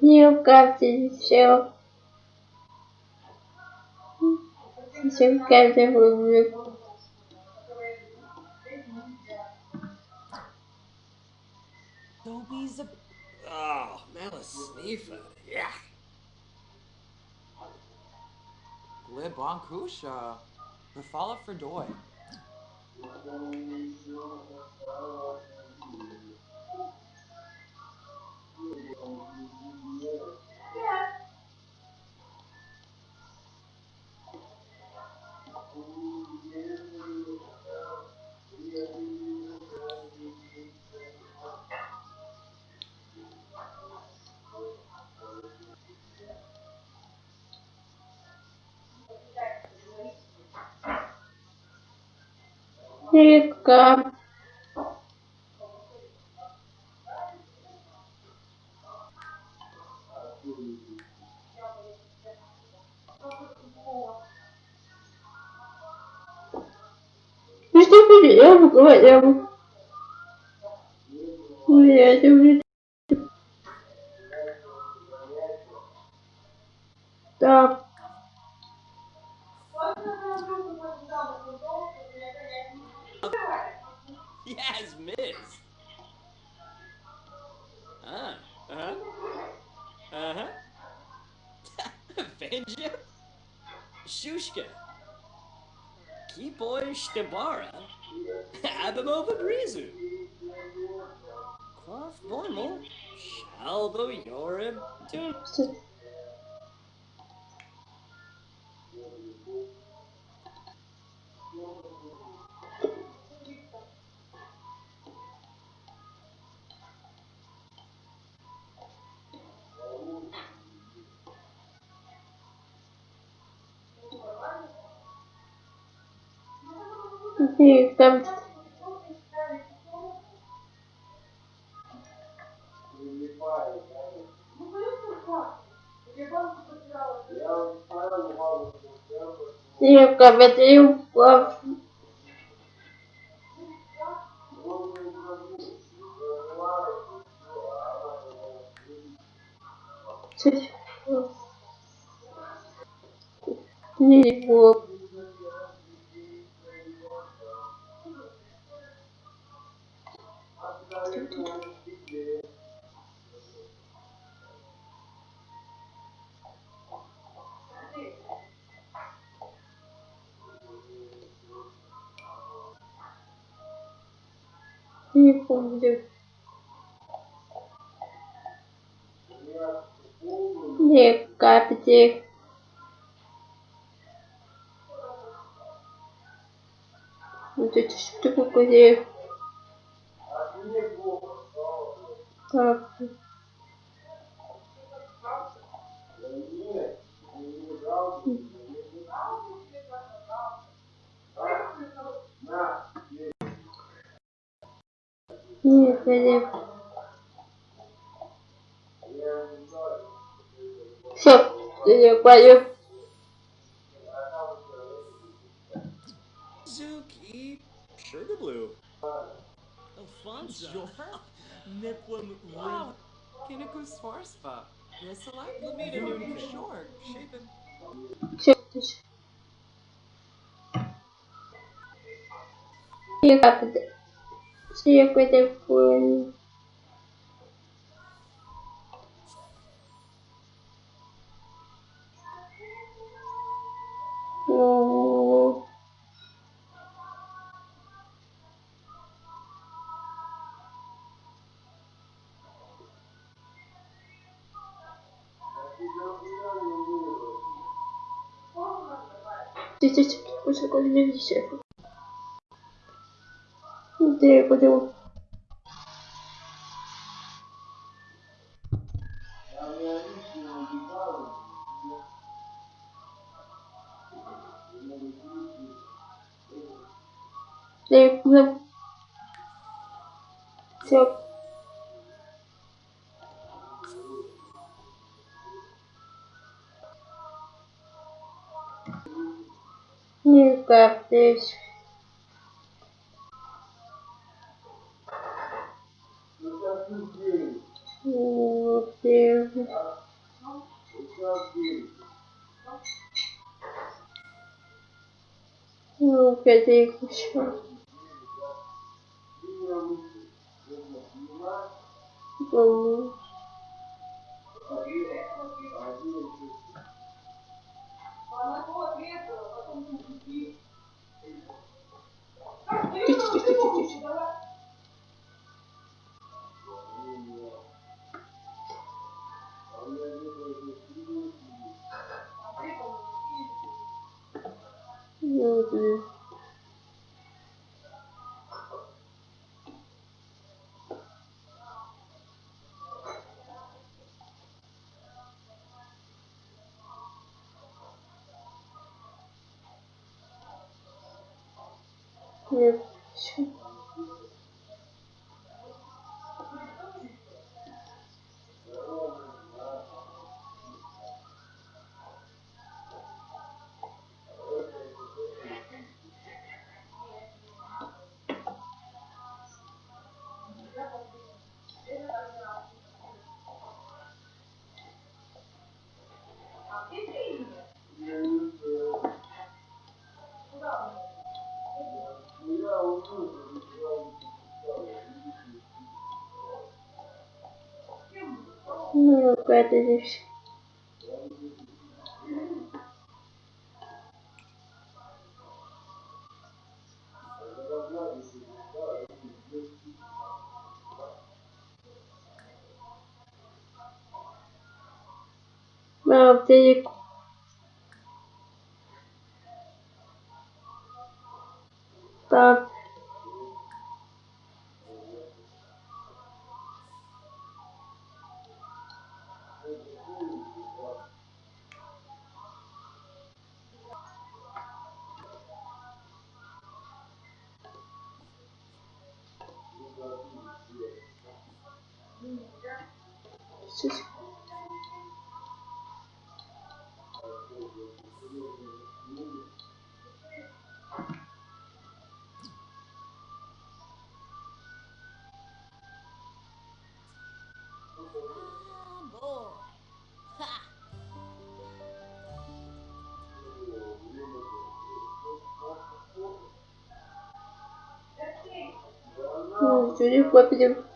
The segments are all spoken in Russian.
You got to show. You got to Dobie's a. Oh, that Yeah. sneefer. Yeah. Le The Fall of Fredoy. Река. Ну что я говорю? yes, Miss. Huh? uh huh. Uh huh. Vanja? Shushka. Kipoy Shtabara. Abamova Brizu. Quaff Bormal. Shalbo Yorim. Tun. Река. Река, Петрюка. Книгу. Не помню. Не капите. Вот эти штуки, He so did you you Zuki Sugar Blue Alfonso Niplum Wow Kinniku Svarspa Reselak Lamita New Short Shaven You got it Все, Я капите. Все, капите. Ну, Здесь уже не висит. Где я Все. Никак здесь. acervo. Não querer puxar. Vamos. 嗯 Какая-то здесь. Ну, Жюли Хлопедев.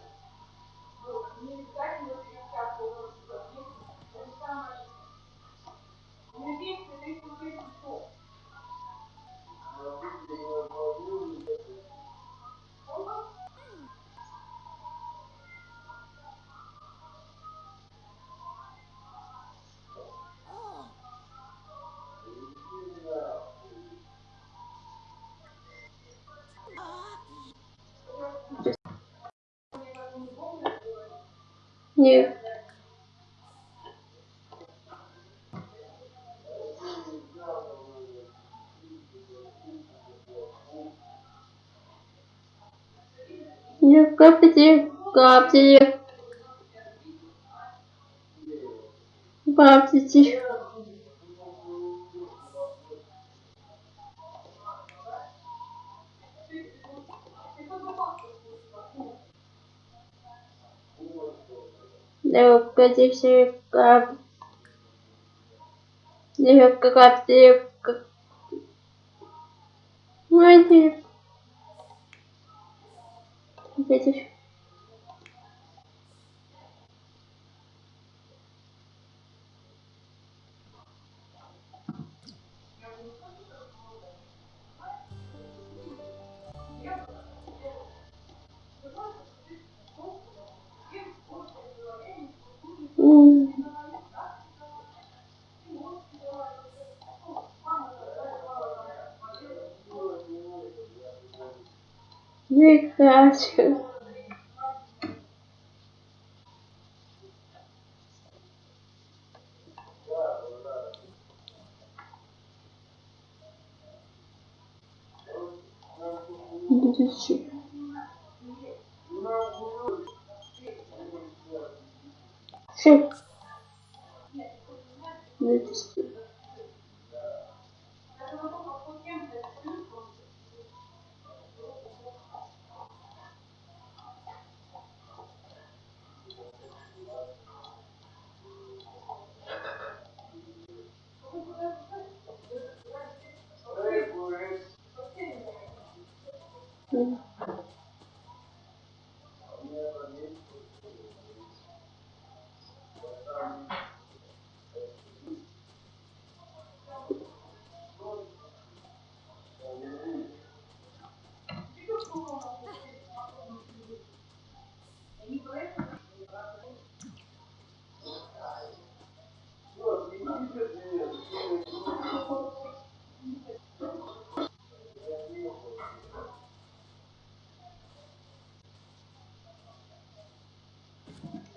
Нет. Нет, капите, капите. Капите. Да, капите, кап. Нет, Ja, is goed. Dit is super. Super.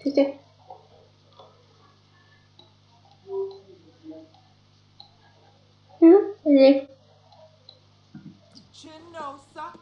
Где? Ну, Олег. Chinosa.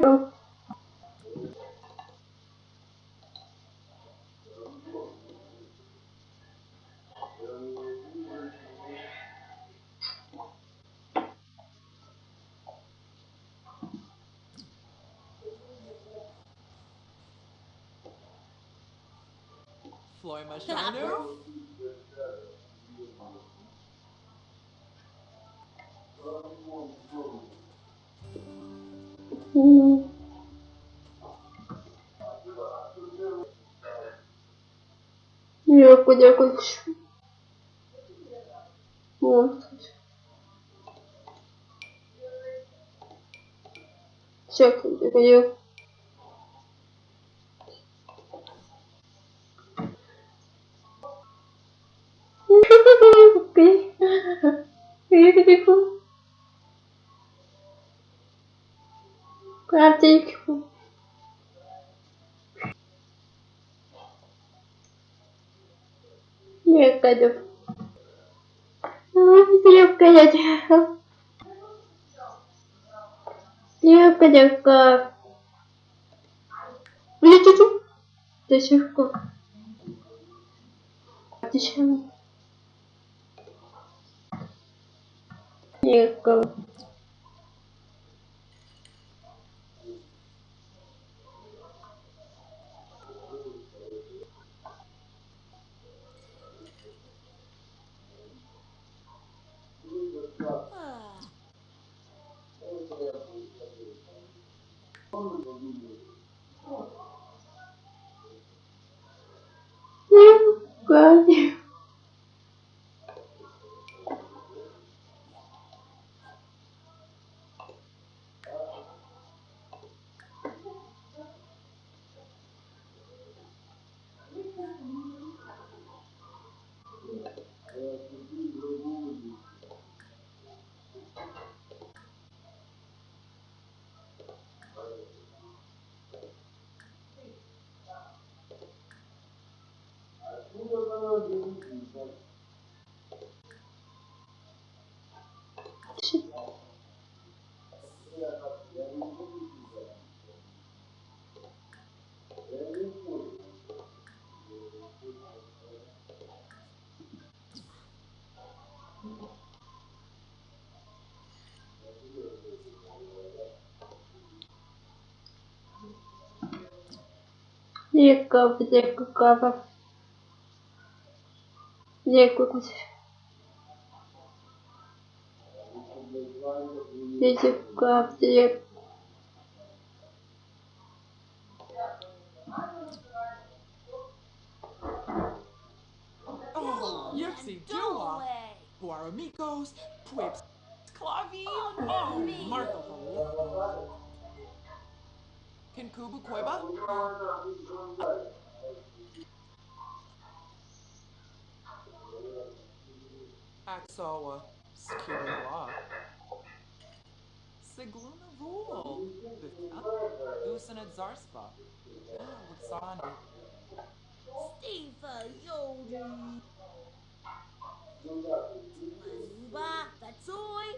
Floyd, Fly my shadow. М. Дякую, дякую. О, Дякую, Окей. Дякую. Карточку. Дякую. Дякую. Дякую, дякую. Блин, До сих пор. Зачем? Дякую. olmadı. Дякую, дякую, кава. Дякую. Дякую, дякую. Oh, Yipsy Dua. Guaramicos. Quips. Clavi. Oh, Oh, American Kubu Cueva. Axawa, uh, Sigluna Rule, Usina Zarspa, ah, Wutsani. Stefa Yodi. Zuba Batsoi.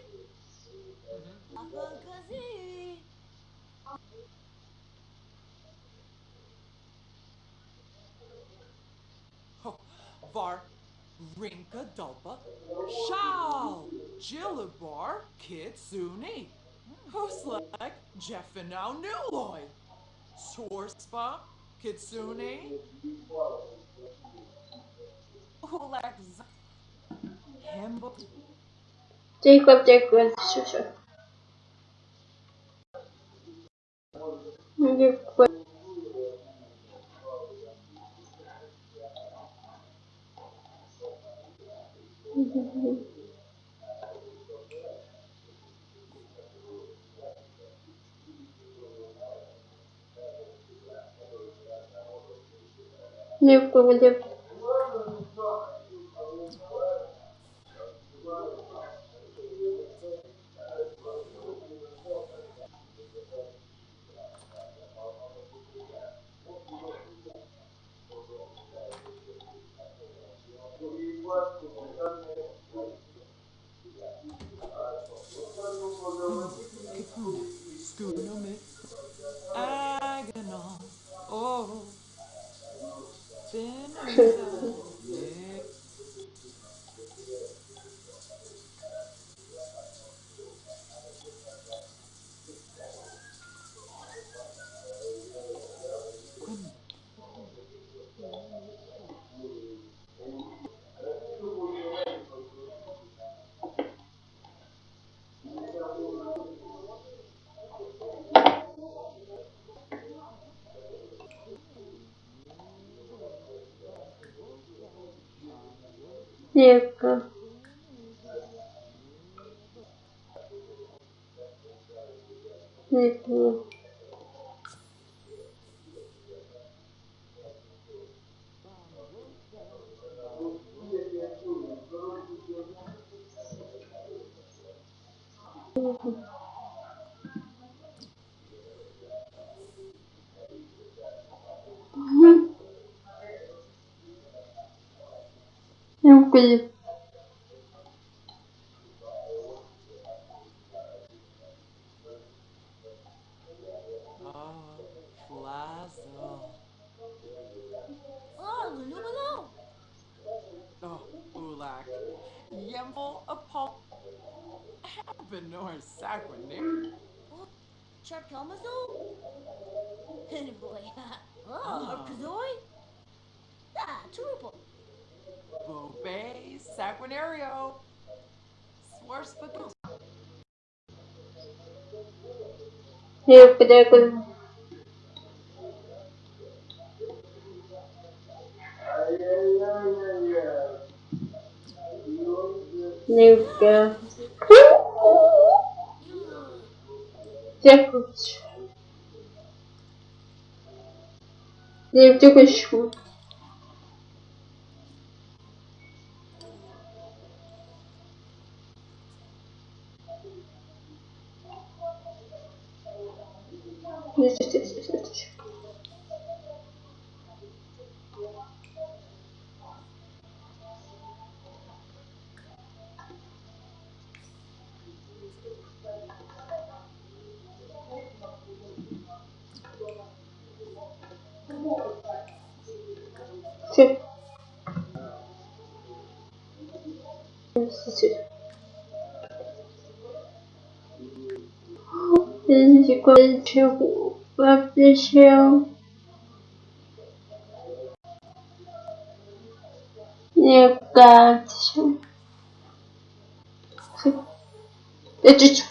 Bar, Rinka Dalpa, Shao, Jilibar, Kitsune, Hoslek, Jeffinau Nuloy, Sorspa, Kitsune, Olex, Himbo. Jacob, Jacob, sure, sure. Jacob. Левку, левку. Легко. Легко. Eu vi. Oh, Yemble Apol Abenor Sacrament. Charkalmazol? Pennyboy. Oh, Kazoi? Ah, Turuple. Bube Saguinario. Swears the ghost. Yeah, but there goes. Nunca. Jacob. Jacob. Легко. Легко. Легко. Легко, легко. Все. Чего вообще? Мне кажется. Это что?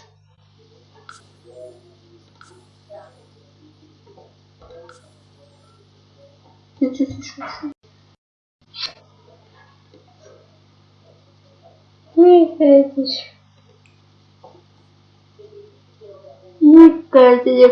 Это что? Кажется. Мне кажется, мне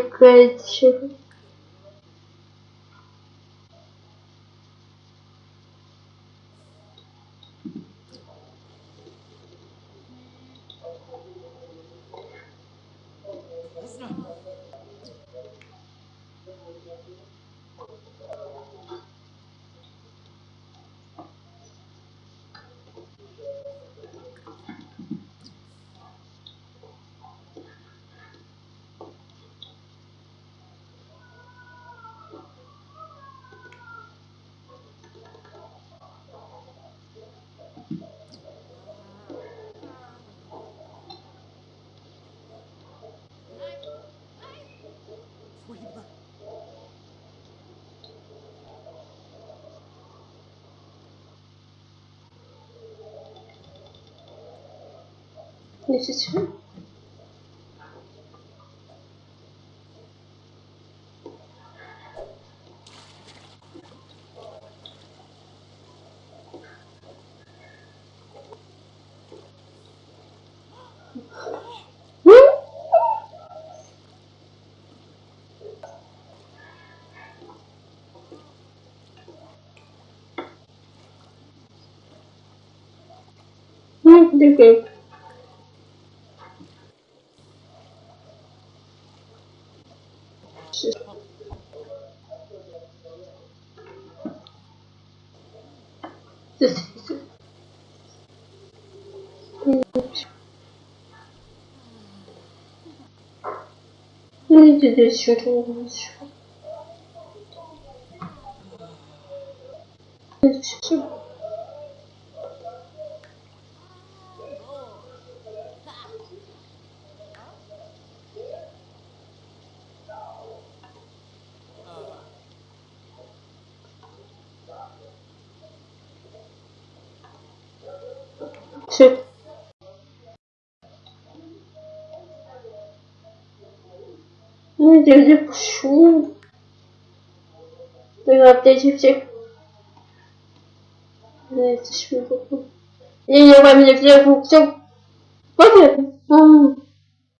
Десять. Thank you. Видите, здесь еще что-то. Это все. Не пишу. 내가 апдейте всех. Да, это такое. Я не во мне все все. Понятно.